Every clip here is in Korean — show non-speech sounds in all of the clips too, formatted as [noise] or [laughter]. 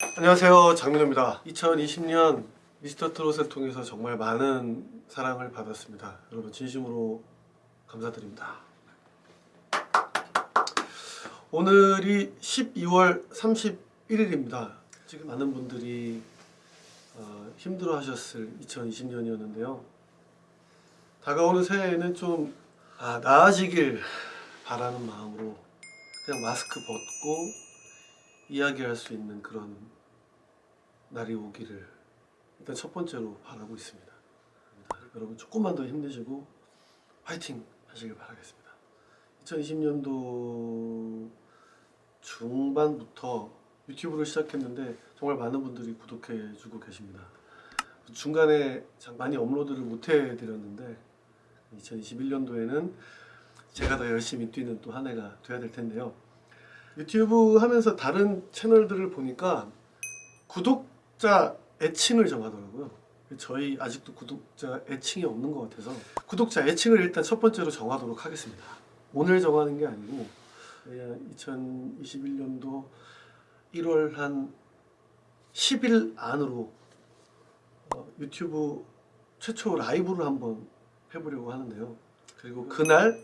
안녕하세요 장민호입니다. 2020년 미스터 트롯을 통해서 정말 많은 사랑을 받았습니다. 여러분 진심으로 감사드립니다. 오늘이 12월 31일입니다. 지금 많은 분들이 어, 힘들어 하셨을 2020년이었는데요. 다가오는 새해에는 좀 아, 나아지길 바라는 마음으로 그냥 마스크 벗고 이야기할 수 있는 그런 날이 오기를 일단 첫 번째로 바라고 있습니다. 여러분 조금만 더 힘내시고 파이팅 하시길 바라겠습니다. 2020년도 중반부터 유튜브를 시작했는데 정말 많은 분들이 구독해 주고 계십니다. 중간에 참 많이 업로드를 못 해드렸는데 2021년도에는 제가 더 열심히 뛰는 또 한 해가 돼야 될 텐데요. 유튜브 하면서 다른 채널들을 보니까 구독자 애칭을 정하더라고요. 저희 아직도 구독자 애칭이 없는 것 같아서 구독자 애칭을 일단 첫 번째로 정하도록 하겠습니다. 오늘 정하는 게 아니고 2021년도 1월 한 10일 안으로 어, 유튜브 최초 라이브를 한번 해보려고 하는데요. 그리고 그날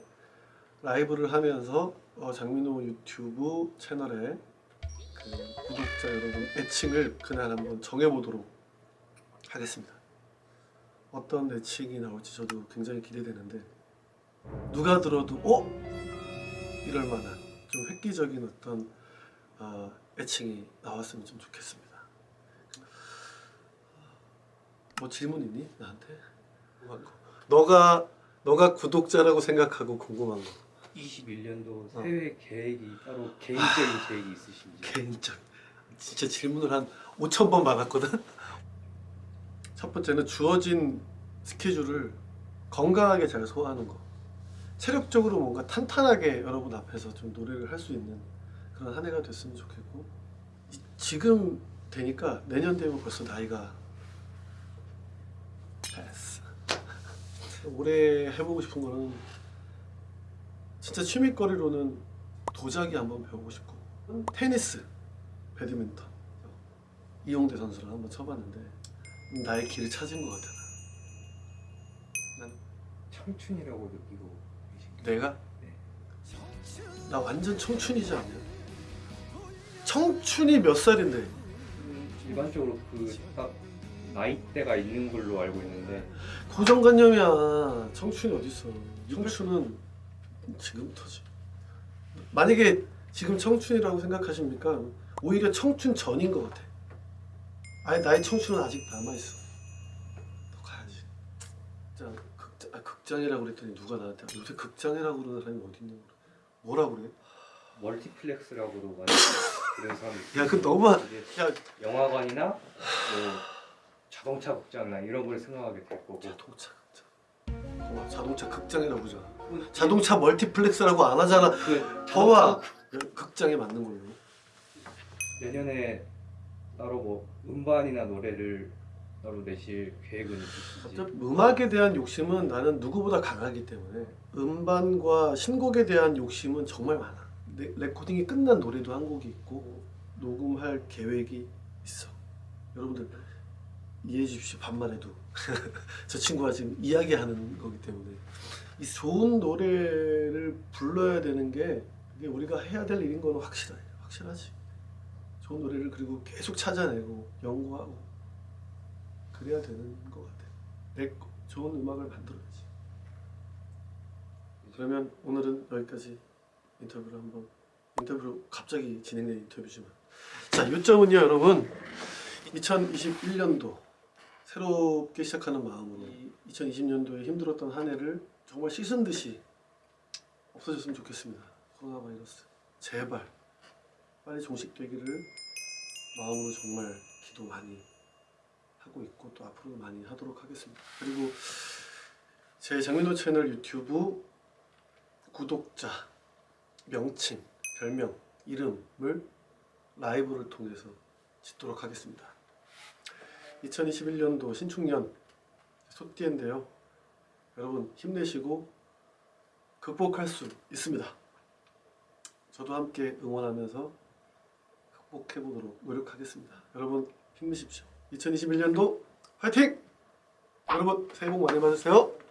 라이브를 하면서 어, 장민호 유튜브 채널에 그 구독자 여러분 애칭을 그날 한번 정해보도록 하겠습니다. 어떤 애칭이 나올지 저도 굉장히 기대되는데 누가 들어도 어? 이럴 만한 좀 획기적인 어떤 어, 애칭이 나왔으면 좀 좋겠습니다. 뭐 질문 있니 나한테? 너가 너가 구독자라고 생각하고 궁금한 거. 21년도 어. 새해 계획이 따로 개인적인 계획이 있으신지 개인적 진짜 질문을 한 5천 번 받았거든. 첫 번째는 주어진 스케줄을 건강하게 잘 소화하는 거. 체력적으로 뭔가 탄탄하게 여러분 앞에서 좀 노래를 할 수 있는 그런 한 해가 됐으면 좋겠고 이- 지금 되니까 내년 되면 벌써 나이가 됐어. 올해 해보고 싶은 거는 진짜 취미거리로는 도자기 한번 배우고 싶고 테니스, 배드민턴 이용대 선수랑 한번 쳐봤는데 나의 길을 찾은 것 같아. 난 청춘이라고 느끼고? 내가 네. 나 완전 청춘이지 않냐? 청춘이 몇 살인데? 음, 일반적으로 그 딱 나이대가 있는 걸로 알고 있는데 고정관념이야. 청춘이 어딨어? 청춘은 지금부터지. 만약에 지금 청춘이라고 생각하십니까? 오히려 청춘 전인 것 같아. 아니 나의 청춘은 아직 남아 있어. 너 가야지. 진짜 극장, 아, 극장이라고 그랬더니 누가 나한테 요새 극장이라고 그러는 사람이 어디 있냐고. 뭐라 그래? 멀티플렉스라고도 많이 그런 사람이 야, 그 너무 야 영화관이나 뭐 자동차 극장이나 이런 걸 생각하게 될 거고 자동차 극장. 봐봐, 자동차 극장이라고 그러잖아. 자동차 멀티플렉스라고 안 하잖아. 그 봐봐. 극장에 맞는 걸로. 내년에 따로 뭐 음반이나 노래를 따로 내실 계획은 있으신지 음악에 대한 욕심은 나는 누구보다 강하기 때문에 음반과 신곡에 대한 욕심은 정말 많아. 레, 레코딩이 끝난 노래도 한 곡이 있고 녹음할 계획이 있어. 여러분들 이해해 주십시오. 반말해도 [laughs] 저 친구가 지금 이야기하는 거기 때문에 이 좋은 노래를 불러야 되는 게 이게 우리가 해야 될 일인 건 확실해. 확실하지. 좋은 노래를 그리고 계속 찾아내고 연구하고 그래야 되는 것 같아. 내 거- 좋은 음악을 만들어야지. 그러면 오늘은 여기까지 인터뷰를 한번 인터뷰로 갑자기 진행된 인터뷰지만 자 요점은요 여러분 2021년도 새롭게 시작하는 마음으로 2020년도에 힘들었던 한 해를 정말 씻은 듯이 없어졌으면 좋겠습니다. 코로나 바이러스 제발 빨리 종식되기를 마음으로 정말 기도 많이 하고 있고 또 앞으로 많이 하도록 하겠습니다. 그리고 제 장민호 채널 유튜브 구독자 명칭, 별명, 이름을 라이브를 통해서 짓도록 하겠습니다. 2021년도 신축년 소띠인데요. 여러분 힘내시고 극복할 수 있습니다. 저도 함께 응원하면서 꼭 해보도록 노력하겠습니다. 여러분 힘내십시오. 2021년도 화이팅! 여러분 새해 복 많이 받으세요.